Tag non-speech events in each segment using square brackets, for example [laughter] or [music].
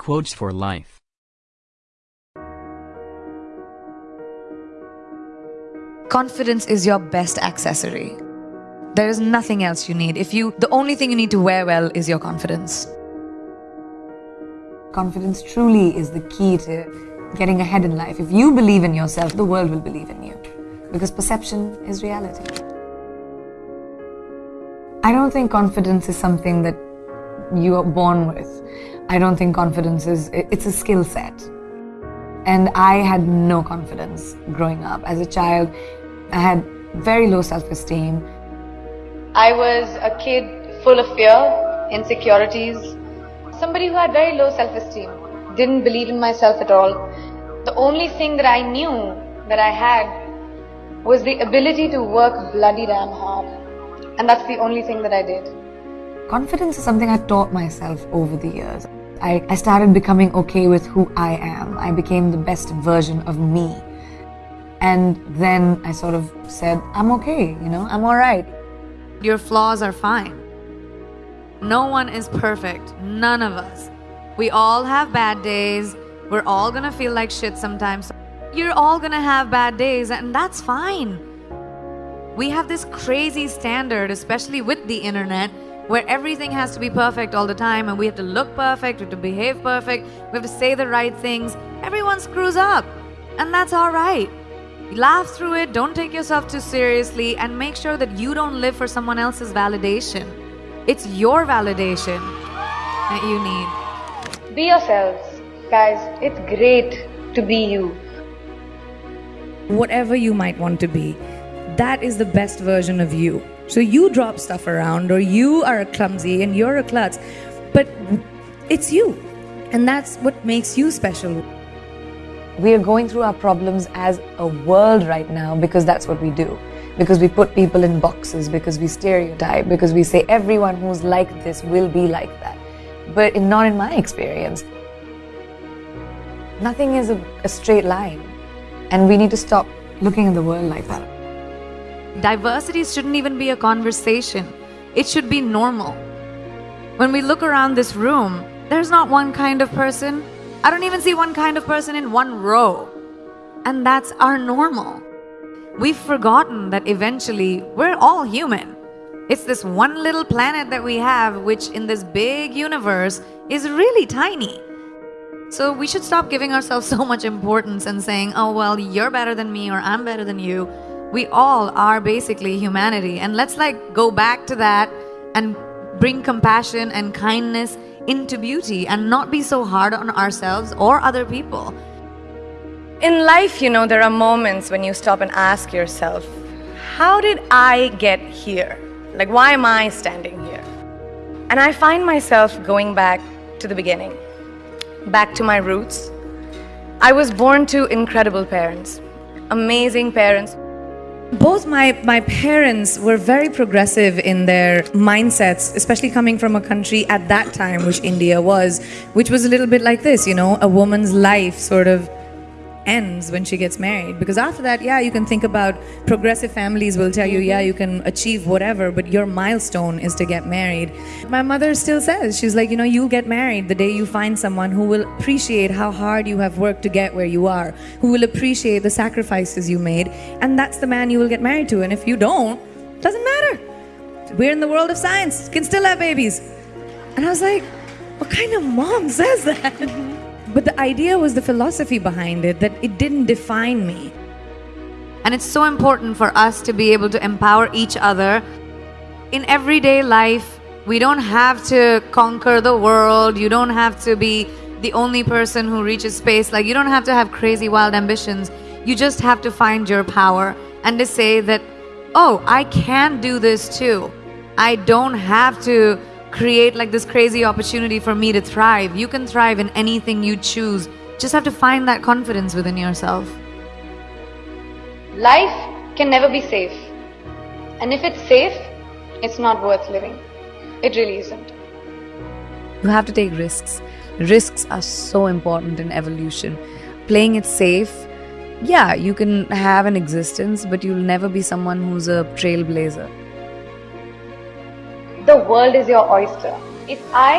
Quotes for Life Confidence is your best accessory. There is nothing else you need. If you, the only thing you need to wear well is your confidence. Confidence truly is the key to getting ahead in life. If you believe in yourself, the world will believe in you. Because perception is reality. I don't think confidence is something that you are born with. I don't think confidence is, it's a skill set. And I had no confidence growing up. As a child, I had very low self esteem. I was a kid full of fear, insecurities, somebody who had very low self esteem, didn't believe in myself at all. The only thing that I knew that I had was the ability to work bloody damn hard. And that's the only thing that I did. Confidence is something I taught myself over the years. I, I started becoming okay with who I am. I became the best version of me. And then I sort of said, I'm okay, you know, I'm alright. Your flaws are fine. No one is perfect. None of us. We all have bad days. We're all gonna feel like shit sometimes. You're all gonna have bad days, and that's fine. We have this crazy standard, especially with the internet, where everything has to be perfect all the time and we have to look perfect, we have to behave perfect, we have to say the right things. Everyone screws up, and that's all right. Laugh through it, don't take yourself too seriously, and make sure that you don't live for someone else's validation. It's your validation that you need. Be yourselves. Guys, it's great to be you. Whatever you might want to be, that is the best version of you. So you drop stuff around, or you are a clumsy and you're a klutz, but it's you. And that's what makes you special. We are going through our problems as a world right now because that's what we do. Because we put people in boxes, because we stereotype, because we say everyone who's like this will be like that. But not in my experience. Nothing is a, a straight line. And we need to stop looking at the world like that. Diversity shouldn't even be a conversation. It should be normal. When we look around this room, there's not one kind of person. I don't even see one kind of person in one row. And that's our normal. We've forgotten that eventually we're all human. It's this one little planet that we have, which in this big universe is really tiny. So we should stop giving ourselves [laughs] so much importance and saying, oh, well, you're better than me or I'm better than you. We all are basically humanity. And let's like go back to that and bring compassion and kindness into beauty and not be so hard on ourselves or other people. In life, you know, there are moments when you stop and ask yourself, how did I get here? Like, why am I standing here? And I find myself going back to the beginning, back to my roots. I was born to incredible parents, amazing parents. Both my, my parents were very progressive in their mindsets, especially coming from a country at that time, which India was, which was a little bit like this, you know, a woman's life sort of ends when she gets married. Because after that, yeah, you can think about progressive families will tell you, yeah, you can achieve whatever, but your milestone is to get married. My mother still says, she's like, you know, you'll get married the day you find someone who will appreciate how hard you have worked to get where you are, who will appreciate the sacrifices you made, and that's the man you will get married to. And if you don't, doesn't matter. We're in the world of science, can still have babies. And I was like, what kind of mom says that? [laughs] But the idea was the philosophy behind it, that it didn't define me. And it's so important for us to be able to empower each other. In everyday life, we don't have to conquer the world. You don't have to be the only person who reaches space. Like, you don't have to have crazy, wild ambitions. You just have to find your power and to say that, oh, I can do this too. I don't have to create like this crazy opportunity for me to thrive. You can thrive in anything you choose. Just have to find that confidence within yourself. Life can never be safe. And if it's safe, it's not worth living. It really isn't. You have to take risks. Risks are so important in evolution. Playing it safe, yeah, you can have an existence, but you'll never be someone who's a trailblazer the world is your oyster. If I,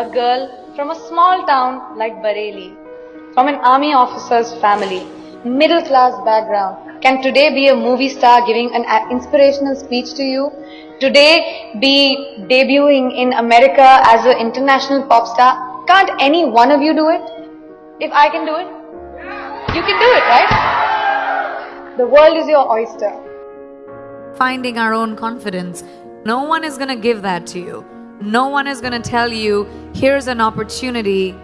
a girl from a small town like Bareilly, from an army officer's family, middle class background, can today be a movie star giving an uh, inspirational speech to you? Today be debuting in America as an international pop star? Can't any one of you do it? If I can do it, you can do it, right? The world is your oyster. Finding our own confidence. No one is going to give that to you. No one is going to tell you, here's an opportunity,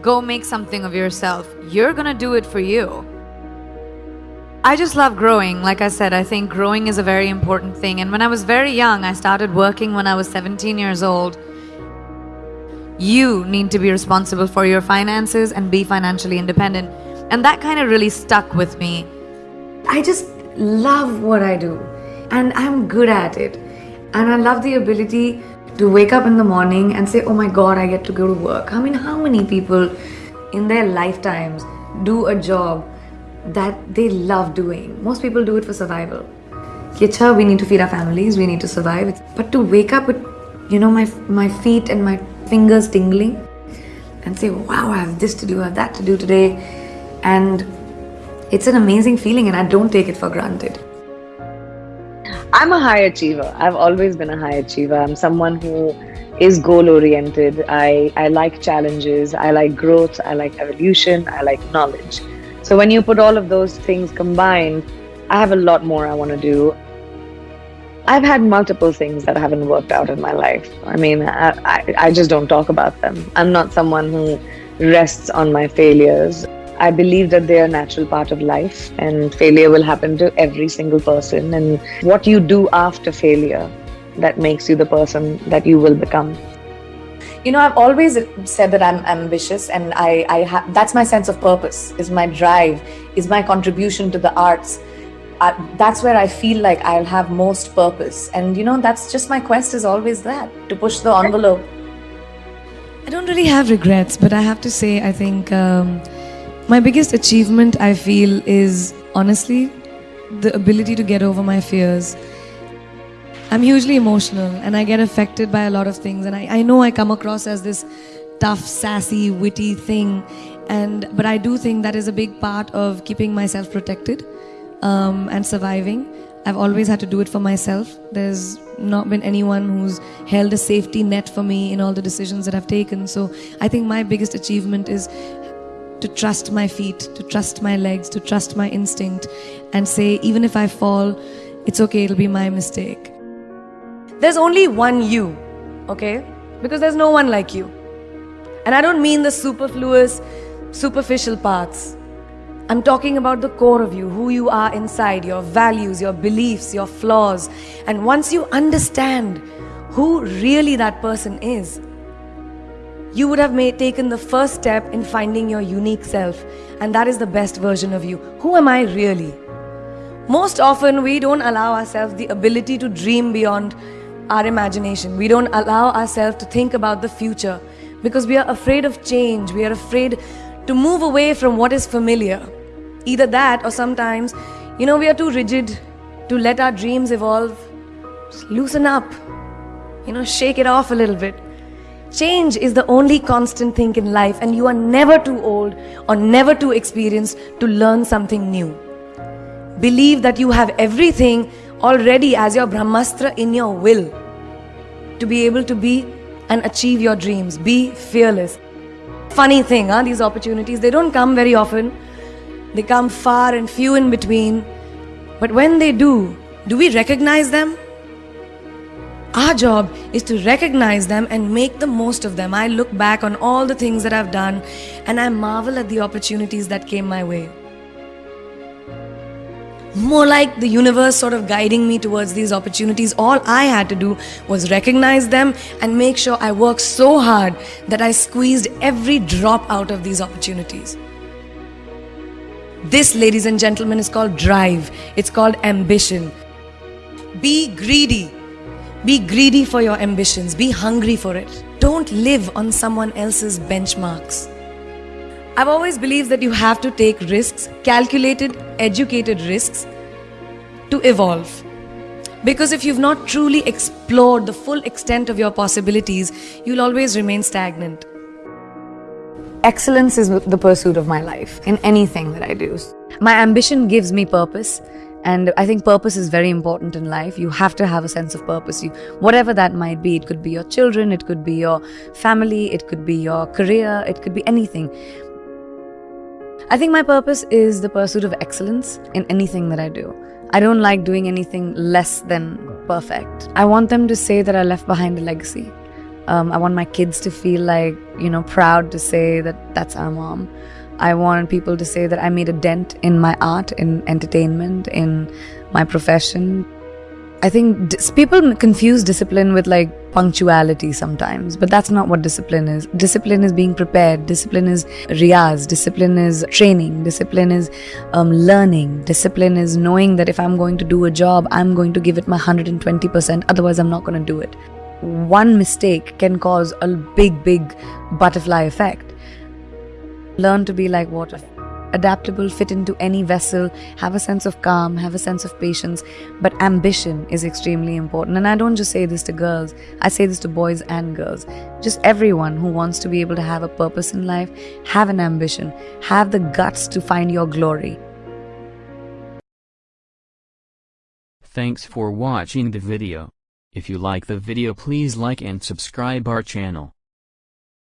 go make something of yourself. You're going to do it for you. I just love growing. Like I said, I think growing is a very important thing. And when I was very young, I started working when I was 17 years old. You need to be responsible for your finances and be financially independent. And that kind of really stuck with me. I just love what I do and I'm good at it. And I love the ability to wake up in the morning and say, oh my God, I get to go to work. I mean, how many people in their lifetimes do a job that they love doing? Most people do it for survival. We need to feed our families, we need to survive. But to wake up with, you know, my, my feet and my fingers tingling and say, wow, I have this to do, I have that to do today. And it's an amazing feeling and I don't take it for granted. I'm a high achiever. I've always been a high achiever. I'm someone who is goal oriented. I, I like challenges. I like growth. I like evolution. I like knowledge. So when you put all of those things combined, I have a lot more I want to do. I've had multiple things that haven't worked out in my life. I mean, I, I, I just don't talk about them. I'm not someone who rests on my failures. I believe that they are a natural part of life and failure will happen to every single person. And what you do after failure that makes you the person that you will become. You know, I've always said that I'm ambitious, and I, I ha- that's my sense of purpose, is my drive, is my contribution to the arts. Uh, that's where I feel like I'll have most purpose. And you know, that's just my quest is always that to push the envelope. I don't really have regrets, but I have to say, I think um, my biggest achievement, I feel, is honestly the ability to get over my fears. I'm hugely emotional and I get affected by a lot of things, and I, I know I come across as this tough, sassy, witty thing, and but I do think that is a big part of keeping myself protected um, and surviving. I've always had to do it for myself. There's not been anyone who's held a safety net for me in all the decisions that I've taken. So I think my biggest achievement is to trust my feet, to trust my legs, to trust my instinct, and say, even if I fall, it's okay, it'll be my mistake. There's only one you, okay? Because there's no one like you. And I don't mean the superfluous, superficial parts. I'm talking about the core of you, who you are inside, your values, your beliefs, your flaws. And once you understand who really that person is, you would have made, taken the first step in finding your unique self. And that is the best version of you. Who am I really? Most often, we don't allow ourselves the ability to dream beyond our imagination. We don't allow ourselves to think about the future because we are afraid of change. We are afraid to move away from what is familiar. Either that, or sometimes, you know, we are too rigid to let our dreams evolve. Just loosen up, you know, shake it off a little bit. Change is the only constant thing in life, and you are never too old or never too experienced to learn something new. Believe that you have everything already as your Brahmastra in your will to be able to be and achieve your dreams. Be fearless. Funny thing, huh? These opportunities, they don't come very often. They come far and few in between. But when they do, do we recognize them? Our job is to recognize them and make the most of them. I look back on all the things that I've done and I marvel at the opportunities that came my way. More like the universe sort of guiding me towards these opportunities. All I had to do was recognize them and make sure I worked so hard that I squeezed every drop out of these opportunities. This, ladies and gentlemen, is called drive. It's called ambition. Be greedy. Be greedy for your ambitions. Be hungry for it. Don't live on someone else's benchmarks. I've always believed that you have to take risks, calculated, educated risks, to evolve. Because if you've not truly explored the full extent of your possibilities, you'll always remain stagnant. excellence is the pursuit of my life in anything that I do. My ambition gives me purpose. And I think purpose is very important in life. You have to have a sense of purpose. You, whatever that might be, it could be your children, it could be your family, it could be your career, it could be anything. I think my purpose is the pursuit of excellence in anything that I do. I don't like doing anything less than perfect. I want them to say that I left behind a legacy. Um, I want my kids to feel like, you know, proud to say that that's our mom. I want people to say that I made a dent in my art, in entertainment, in my profession. I think people confuse discipline with like punctuality sometimes, but that's not what discipline is. Discipline is being prepared, discipline is riyaz, discipline is training, discipline is um, learning, discipline is knowing that if I'm going to do a job, I'm going to give it my 120%, otherwise, I'm not going to do it. One mistake can cause a big, big butterfly effect. Learn to be like water. Adaptable, fit into any vessel, have a sense of calm, have a sense of patience. But ambition is extremely important. And I don't just say this to girls, I say this to boys and girls. Just everyone who wants to be able to have a purpose in life, have an ambition, have the guts to find your glory. Thanks for watching the video. If you like the video please like and subscribe our channel.